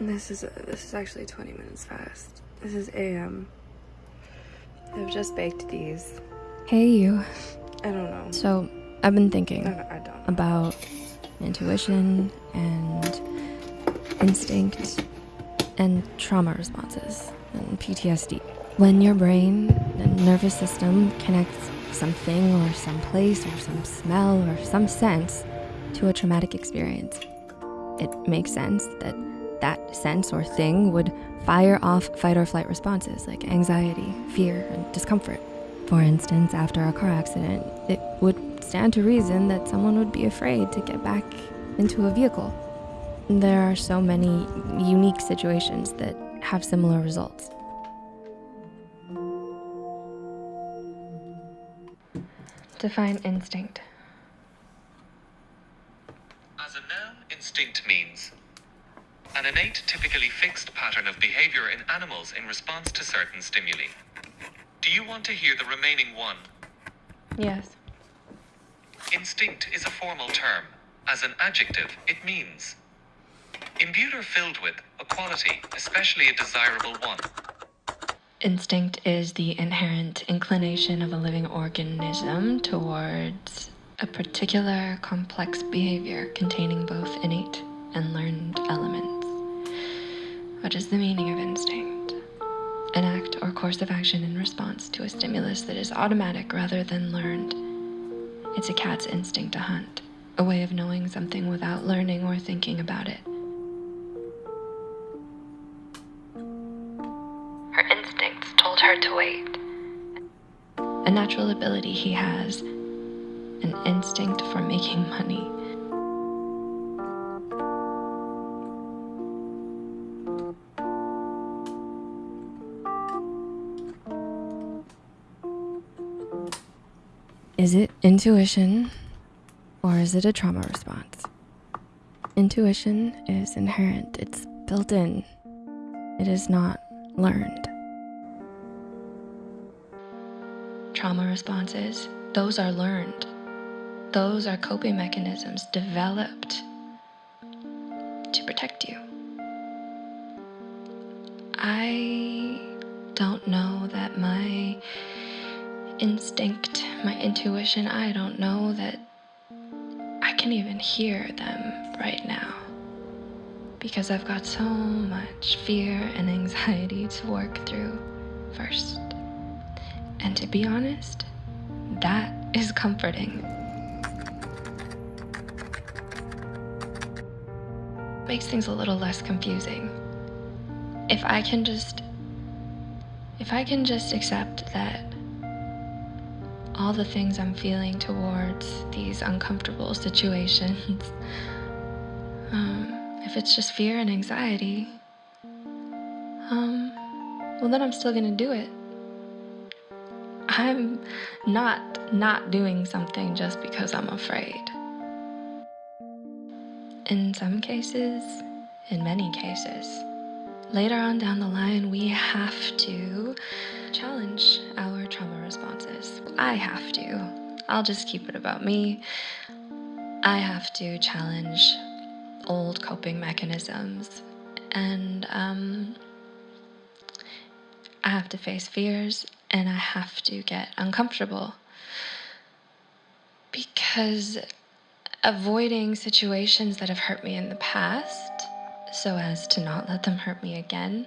This is this is actually 20 minutes fast. This is AM. I've just baked these. Hey, you. I don't know. So, I've been thinking I don't, I don't about intuition and instinct and trauma responses and PTSD. When your brain and nervous system connects something or some place or some smell or some sense to a traumatic experience, it makes sense that that sense or thing would fire off fight or flight responses like anxiety, fear, and discomfort. For instance, after a car accident, it would stand to reason that someone would be afraid to get back into a vehicle. There are so many unique situations that have similar results. Define instinct. As a noun, instinct means an innate, typically fixed pattern of behavior in animals in response to certain stimuli. Do you want to hear the remaining one? Yes. Instinct is a formal term. As an adjective, it means imbued or filled with a quality, especially a desirable one. Instinct is the inherent inclination of a living organism towards a particular complex behavior containing both innate and learned elements. What is the meaning of instinct? An act or course of action in response to a stimulus that is automatic rather than learned. It's a cat's instinct to hunt, a way of knowing something without learning or thinking about it. Her instincts told her to wait. A natural ability he has, an instinct for making money. Is it intuition or is it a trauma response? Intuition is inherent, it's built in, it is not learned. Trauma responses, those are learned. Those are coping mechanisms developed to protect you. I don't know that my instinct, my intuition, I don't know that I can even hear them right now because I've got so much fear and anxiety to work through first. And to be honest, that is comforting. Makes things a little less confusing. If I can just if I can just accept that all the things I'm feeling towards these uncomfortable situations, um, if it's just fear and anxiety, um, well, then I'm still gonna do it. I'm not not doing something just because I'm afraid. In some cases, in many cases, later on down the line, we have to challenge our trauma responses. I have to. I'll just keep it about me. I have to challenge old coping mechanisms and um, I have to face fears and I have to get uncomfortable because avoiding situations that have hurt me in the past so as to not let them hurt me again.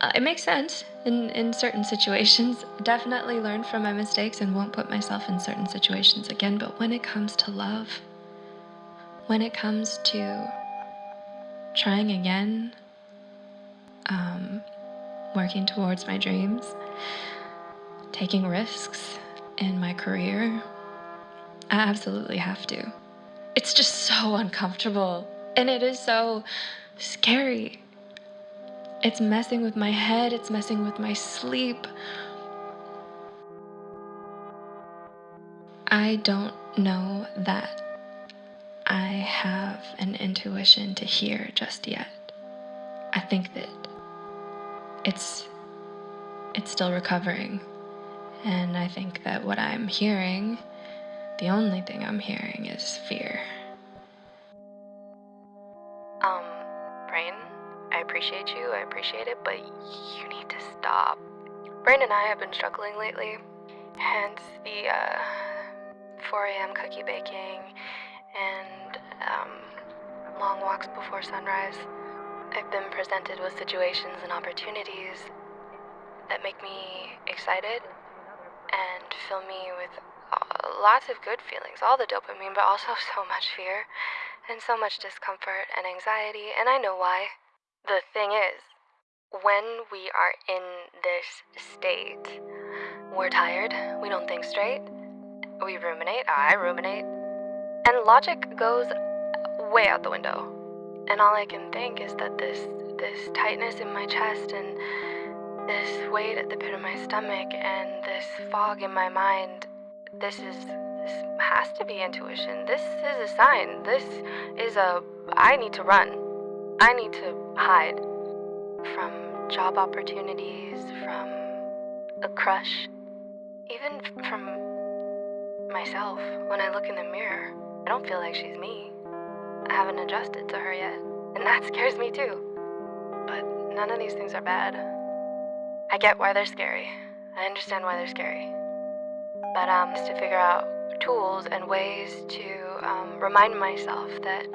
Uh, it makes sense in, in certain situations. Definitely learn from my mistakes and won't put myself in certain situations again. But when it comes to love, when it comes to trying again, um, working towards my dreams, taking risks in my career, I absolutely have to. It's just so uncomfortable and it is so scary. It's messing with my head, it's messing with my sleep. I don't know that I have an intuition to hear just yet. I think that it's it's still recovering. And I think that what I'm hearing, the only thing I'm hearing is fear. Appreciate you, I appreciate it, but you need to stop. Brain and I have been struggling lately, hence the uh, 4 a.m. cookie baking and um, long walks before sunrise. I've been presented with situations and opportunities that make me excited and fill me with uh, lots of good feelings, all the dopamine, but also so much fear and so much discomfort and anxiety, and I know why. The thing is, when we are in this state, we're tired, we don't think straight, we ruminate, I ruminate, and logic goes way out the window. And all I can think is that this this tightness in my chest and this weight at the pit of my stomach and this fog in my mind, this is this has to be intuition. This is a sign. This is a I need to run. I need to hide from job opportunities, from a crush, even from myself. When I look in the mirror, I don't feel like she's me. I haven't adjusted to her yet, and that scares me too. But none of these things are bad. I get why they're scary. I understand why they're scary. But um, to figure out tools and ways to um, remind myself that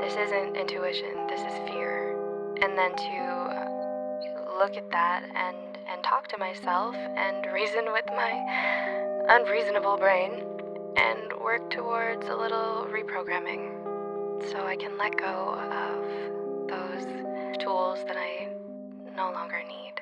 this isn't intuition, this is fear, and then to look at that and and talk to myself and reason with my unreasonable brain and work towards a little reprogramming so I can let go of those tools that I no longer need.